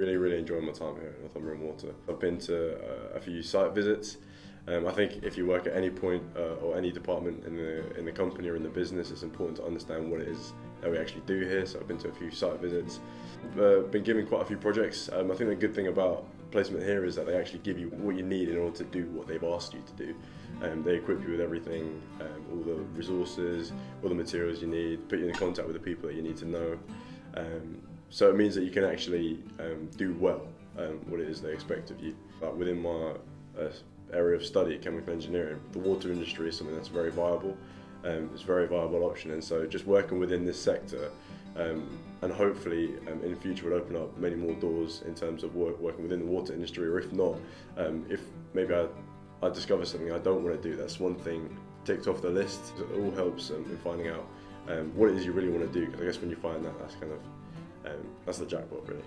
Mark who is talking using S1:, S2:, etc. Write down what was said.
S1: Really, really enjoying my time here at Northumbrian Water. I've been to uh, a few site visits. Um, I think if you work at any point uh, or any department in the in the company or in the business, it's important to understand what it is that we actually do here. So I've been to a few site visits, I've uh, been given quite a few projects. Um, I think the good thing about placement here is that they actually give you what you need in order to do what they've asked you to do. Um, they equip you with everything, um, all the resources, all the materials you need, put you in contact with the people that you need to know. Um, so it means that you can actually um, do well um, what it is they expect of you. But within my uh, area of study, chemical engineering, the water industry is something that's very viable. Um, it's a very viable option, and so just working within this sector um, and hopefully um, in the future will open up many more doors in terms of work, working within the water industry, or if not, um, if maybe I, I discover something I don't want to do, that's one thing ticked off the list. It all helps in finding out um, what it is you really want to do. Because I guess when you find that, that's kind of um, that's the jackpot, really.